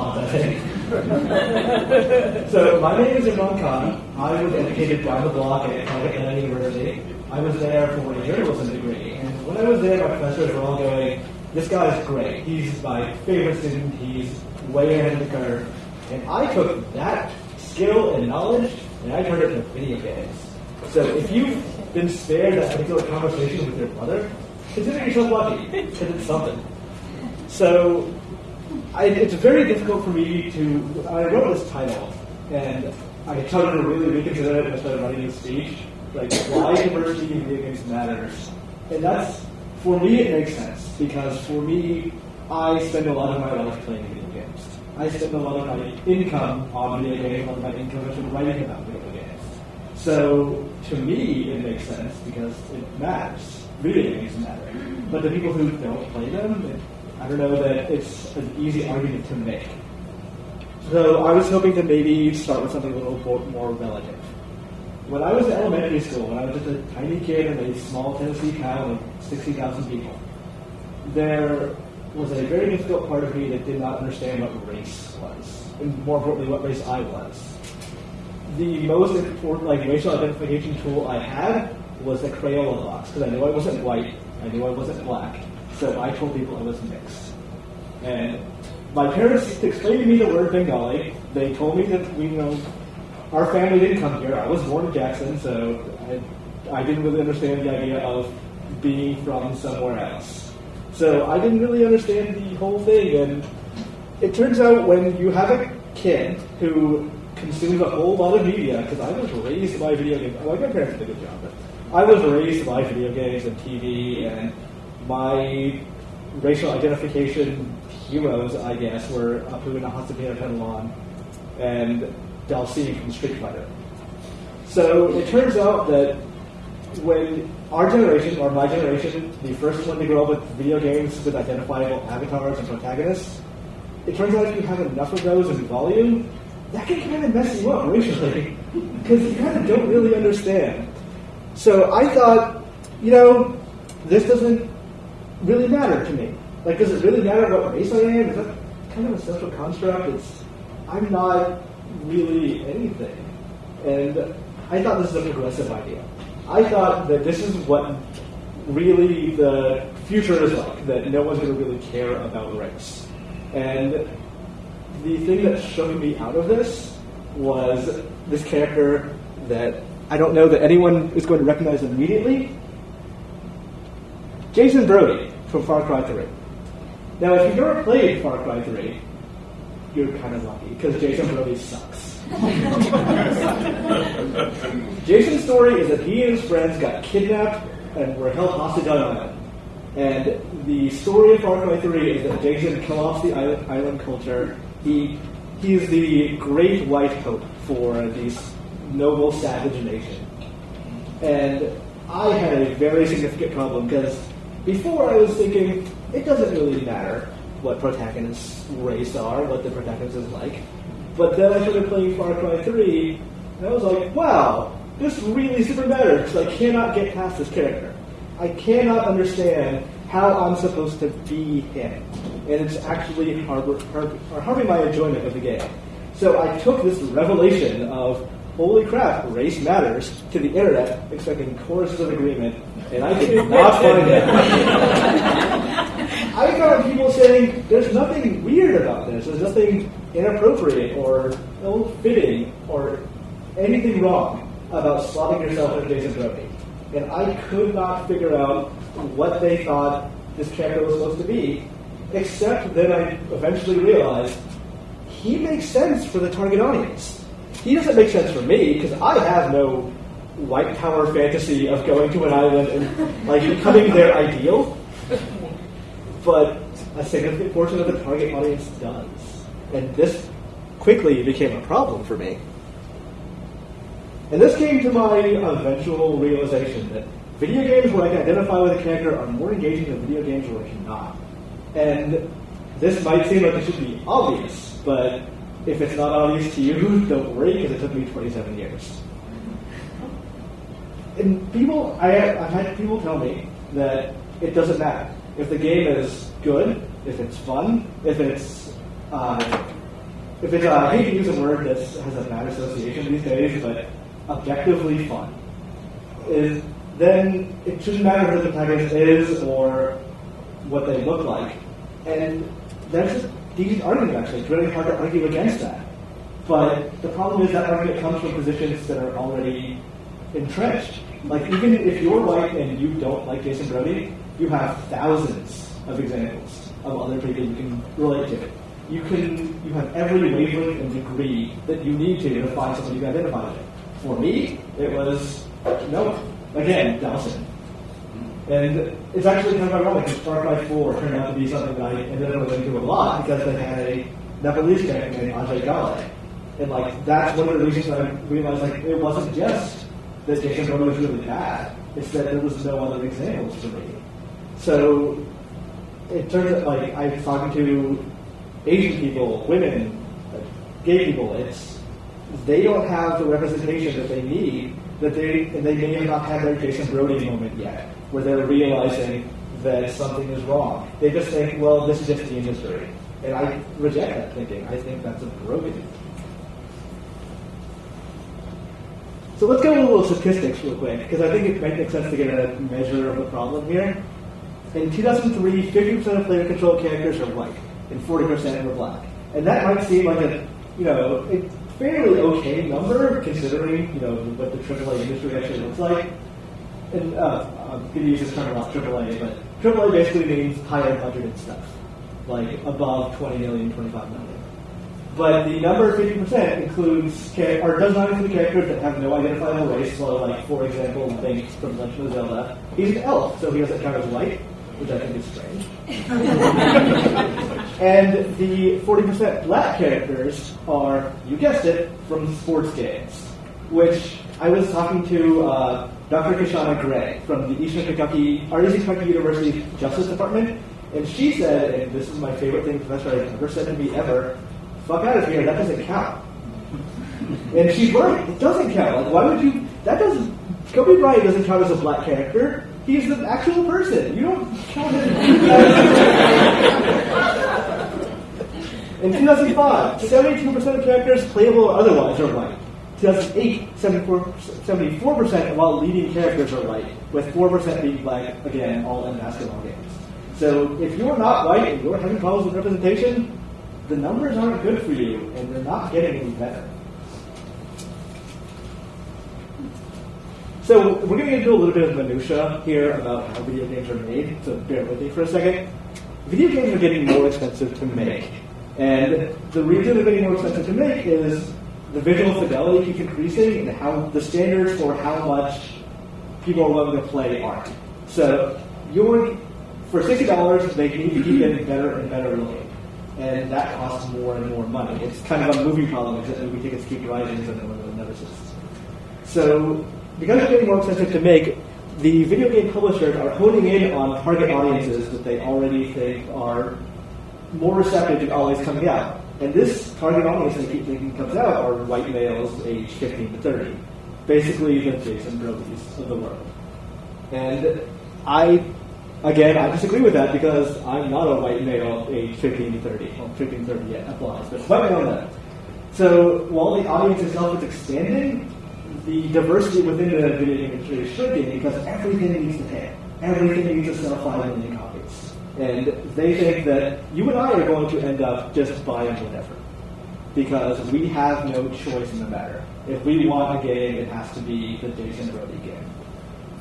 response, I think. so my name is Imran Khan. I was educated down the block at Calcutta University. I was there for a journalism degree, and when I was there, my professors were all going, "This guy's great. He's my favorite student. He's way ahead of the curve." And I took that skill and knowledge and I turned it into video games. So if you've been spared that particular conversation with your brother, consider yourself lucky because it's something. So I, it's very difficult for me to. I wrote this title, and I tried to really reconsider it when I started writing the speech. Like, why diversity in video games matters. And that's, for me, it makes sense, because for me, I spend a lot of my life playing video games. I spend a lot of my income on video games, a lot of my income is writing about video games. So, to me, it makes sense because it matters. Video games matter. But the people who don't play them, it, I don't know that it's an easy argument to make. So I was hoping to maybe start with something a little more relative. When I was in elementary school, when I was just a tiny kid in a small Tennessee town of 60,000 people, there was a very difficult part of me that did not understand what race was, and more importantly, what race I was. The most important, like, racial identification tool I had was the Crayola box, because I knew I wasn't white, I knew I wasn't black, so I told people I was mixed. And my parents explained to me the word Bengali. They told me that we, you know, our family didn't come here. I was born in Jackson, so I, I didn't really understand the idea of being from somewhere else. So I didn't really understand the whole thing. And it turns out when you have a kid who consumes a whole lot of media, because I was raised by video games. Like my parents did a good job, but I was raised by video games and TV and my racial identification heroes, I guess, were Apu and Hasabina Penelon and Dhalsim from Street Fighter. So it turns out that when our generation, or my generation, the first one to grow up with video games with identifiable avatars and protagonists, it turns out if you have enough of those in volume, that can kind of mess you up racially, because you kind of don't really understand. So I thought, you know, this doesn't really matter to me? Like, does it really matter what race I am? Is that kind of a social construct? It's I'm not really anything. And I thought this was a progressive idea. I thought that this is what really the future is like, that no one's going to really care about race. And the thing that showed me out of this was this character that I don't know that anyone is going to recognize immediately. Jason Brody from Far Cry 3. Now, if you've never played Far Cry 3, you're kind of lucky because Jason Brody sucks. Jason's story is that he and his friends got kidnapped and were held hostage on an island. And the story of Far Cry 3 is that Jason co-opts the island, island culture. He he is the great white hope for this noble savage nation. And I had a very significant problem because before I was thinking, it doesn't really matter what protagonist's race are, what the protagonist is like. But then I started playing Far Cry 3, and I was like, wow, this really super matters, I cannot get past this character. I cannot understand how I'm supposed to be him. And it's actually harbor, harbor, harming my enjoyment of the game. So I took this revelation of holy crap, race matters to the internet, expecting choruses of agreement, and I did not find it. I found people saying there's nothing weird about this, there's nothing inappropriate or ill-fitting or anything wrong about slotting yourself as Jason Brody. And I could not figure out what they thought this character was supposed to be, except that I eventually realized he makes sense for the target audience he doesn't make sense for me because I have no white power fantasy of going to an island and like becoming their ideal. But a significant portion of the target audience does. And this quickly became a problem for me. And this came to my eventual realization that video games where I can identify with a character are more engaging than video games where I cannot. And this might seem like it should be obvious, but if it's not obvious to you, don't worry, because it took me 27 years. And people, I, I've had people tell me that it doesn't matter. If the game is good, if it's fun, if it's uh, if it's uh, I hate to use a word that has a bad association these days, but objectively fun, is then it shouldn't matter who the protagonist is or what they look like. And there's a decent argument actually. It's really hard to argue against that. But the problem is that argument comes from positions that are already entrenched. Like even if you're white and you don't like Jason Brody, you have thousands of examples of other people you can relate to. You can you have every wavelength and degree that you need to to find someone you can identify with. For me, it was no, again, Dhalsim. And it's actually kind of ironic because Far Cry 4 turned out to be something that I ended up going to a lot because they had a Nepalese character named Ajay Ghale. And like that's one of the reasons that I realized like it wasn't just that Jason Bourne was really bad, it's that there was no other examples for me. So it turns out like I'm talking to Asian people, women, gay people, it's they don't have the representation that they need that they they may have not had their Jason Brody moment yet, where they're realizing that something is wrong. They just think, well, this is just the industry. And I reject that thinking. I think that's a broken. So let's go a little statistics real quick, because I think it might make sense to get a measure of the problem here. In 2003, 50% of player control characters are white, and 40% were black. And that might seem like a, you know, a fairly okay number considering, you know, what the AAA industry actually looks like. And uh, I'm going to use this term a lot, AAA, but AAA basically means higher budgeted stuff, like above 20 million, 25 million. But the number 50% includes, or does not include characters that have no identifiable race. So, like, for example, Link from Legend of Zelda, he's an elf, so he doesn't count as white, which I think is strange. and the 40% black characters are, you guessed it, from sports games, which I was talking to uh, Dr. Kishonna Gray from the Eastern Kentucky, or Eastern Kentucky University Justice Department, and she said, and this is my favorite thing professor has ever said to me ever, fuck out of here, that doesn't count. And she's right, it doesn't count. Like, why would you, that doesn't, Kobe Bryant doesn't count as a black character. He's an actual person. You don't count him. In 2005, 72% of characters, playable or otherwise, are white. 2008, 74%, of all leading characters are white, with 4% being black, again, all in basketball games. So if you're not white and you're having problems with representation, the numbers aren't good for you, and they're not getting any better. So we're going to into a little bit of minutia here about how video games are made. So bear with me for a second. Video games are getting more expensive to make, and the reason they're getting more expensive to make is the visual fidelity keeps increasing, and how the standards for how much people are willing to play aren't. So you're for sixty dollars, they need to keep getting better and better looking and that costs more and more money. It's kind of a movie problem because movie tickets keep rising and it never ceases. So because it's getting more expensive to make, the video game publishers are honing in on target audiences that they already think are more receptive to always coming out. And this target audience they keep thinking comes out are white males aged 15 to 30. Basically the Jason Brodys of the world. And I Again, I disagree with that because I'm not a white male age 15 to 30. Well, 15 to 30 yet applies, but white male that. So while the audience itself is expanding, the diversity within the video industry is shrinking because everything needs to pay. Everything needs to sell 5 million copies. And they think that you and I are going to end up just buying whatever. Because we have no choice in the matter. If we want a game, it has to be the Jason Brody game.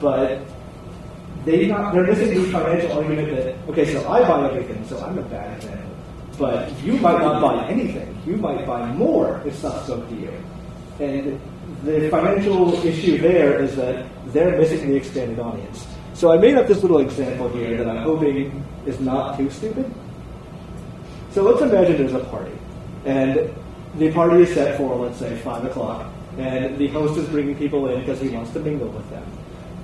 But they not, they're missing the financial argument that, okay, so I buy everything, so I'm a bad example. But you might not buy anything. You might buy more if stuff spoke to you. And the financial issue there is that they're missing the expanded audience. So I made up this little example here that I'm hoping is not too stupid. So let's imagine there's a party. And the party is set for, let's say, 5 o'clock. And the host is bringing people in because he wants to mingle with them.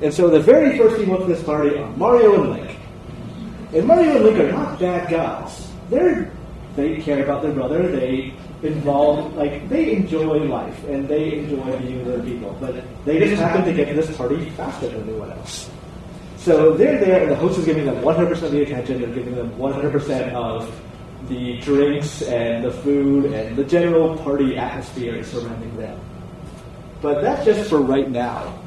And so the very first up to this party are Mario and Link. And Mario and Link are not bad guys. They're they care about their brother. They involve like they enjoy life and they enjoy being with other people. But they just happen to get to this party faster than anyone else. So they're there, and the host is giving them 100% of the attention. They're giving them 100% of the drinks and the food and the general party atmosphere surrounding them. But that's just for right now.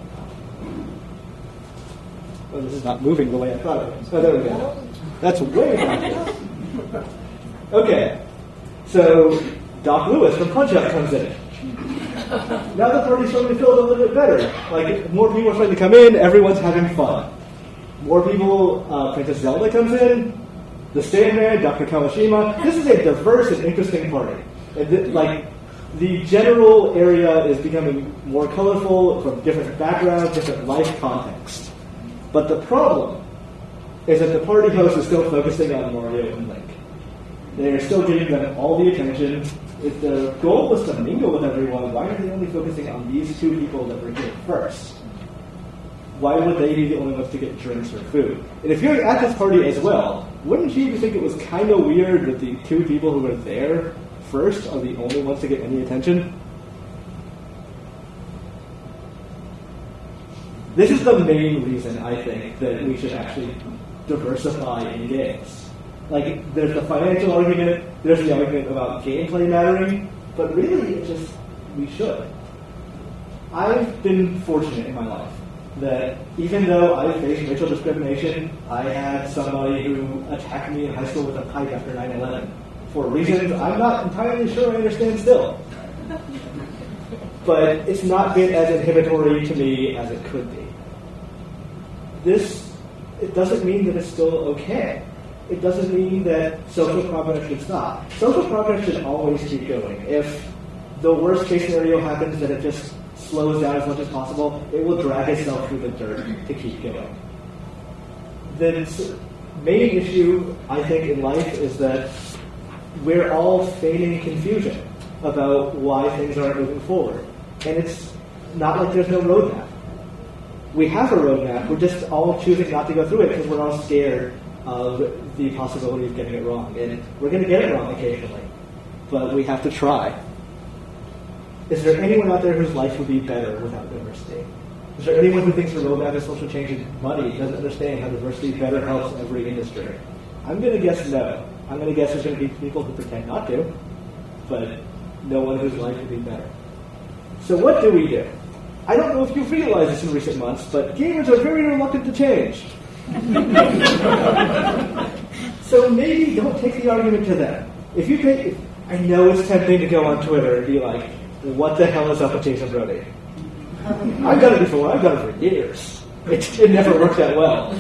Oh, this is not moving the way I thought it was. Oh, there we go. That's way back Okay, so Doc Louis from Punch Out comes in. Now the party's starting to feel a little bit better. Like, more people are starting to come in, everyone's having fun. More people, uh, Princess Zelda comes in, the Sandman, Dr. Kawashima. This is a diverse and interesting party. And th- like, the general area is becoming more colorful from different backgrounds, different life contexts. But the problem is that the party host is still focusing on Mario and Link. They are still giving them all the attention. If the goal was to mingle with everyone, why are they only focusing on these two people that were here first? Why would they be the only ones to get drinks or food? And if you're at this party as well, wouldn't you even think it was kind of weird that the two people who were there first are the only ones to get any attention? This is the main reason I think that we should actually diversify in games. Like, there's the financial argument, there's the argument about gameplay mattering, but really, it just, we should. I've been fortunate in my life that even though I faced racial discrimination, I had somebody who attacked me in high school with a pipe after 9 11 for reasons I'm not entirely sure I understand still. But it's not been as inhibitory to me as it could be. This it doesn't mean that it's still okay. It doesn't mean that social progress should stop. Social progress should always keep going. If the worst case scenario happens that it just slows down as much as possible, it will drag itself through the dirt to keep going. The main issue, I think, in life is that we're all feigning confusion about why things aren't moving forward. And it's not like there's no roadmap. We have a roadmap, we're just all choosing not to go through it because we're all scared of the possibility of getting it wrong. And we're going to get it wrong occasionally, but we have to try. Is there anyone out there whose life would be better without diversity? Is there anyone who thinks the roadmap of social change is money, doesn't understand how diversity better helps every industry? I'm going to guess no. I'm going to guess there's going to be people who pretend not to, but no one whose life would be better. So what do we do? I don't know if you've realized this in recent months, but gamers are very reluctant to change. so maybe don't take the argument to them. If you take, I know it's tempting to go on Twitter and be like, what the hell is up with Jason Brody? I've done it before. I've done it for years. It, it never worked that well.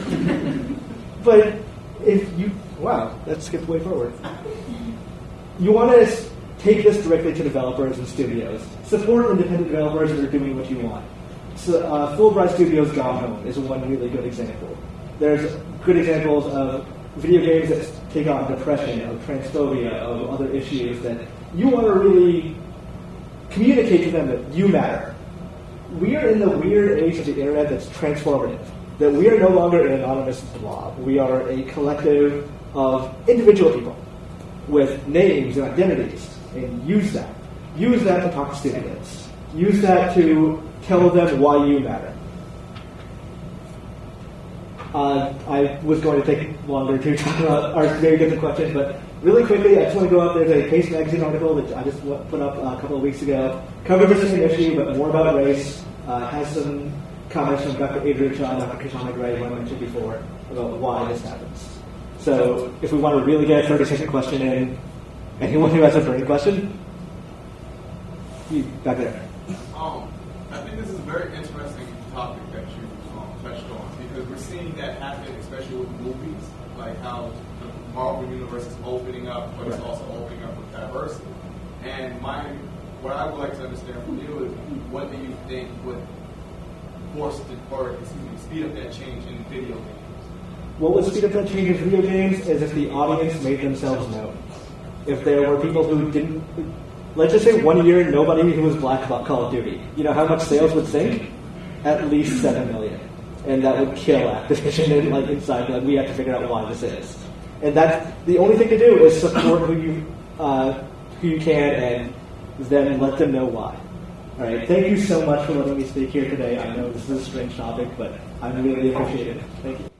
But if you Wow, that skipped way forward. You want to take this directly to developers and studios. Support independent developers that are doing what you want. So, uh, Fullbright Studios Gone Home is one really good example. There's good examples of video games that take on depression, of transphobia, of other issues that you want to really communicate to them that you matter. We are in the weird age of the internet that's transformative. That we are no longer an anonymous blob. We are a collective of individual people with names and identities and use that. Use that to talk to students. Use that to tell them why you matter. Uh, I was going to take longer to talk about our very different questions, but really quickly, I just want to go up. There's a Paste Magazine article that I just put up a couple of weeks ago. Covers the same issue, but more about race. Uh, has some comments from Dr. Adrienne Shaw and Dr. Kishonna Gray, who I mentioned before, about why this happens. So if we want to really get a 30 second question in, anyone who has a burning question? You back there. Um, I think this is a very interesting topic that you um, touched on because we're seeing that happen, especially with movies, like how the Marvel universe is opening up, but it's also opening up with diversity. And my, what I would like to understand from you is, what do you think would force the, or speed up that change in video games? What would speed up that change in video games is if the audience made themselves known. If there were people who didn't, let's just say one year nobody who was black about Call of Duty. You know how much sales would sink? At least seven million, and that would kill Activision and like inside. Like we have to figure out why this is, and that's the only thing to do is support who you uh, who you can and then let them know why. All right. Thank you so much for letting me speak here today. I know this is a strange topic, but I really appreciate it. Thank you.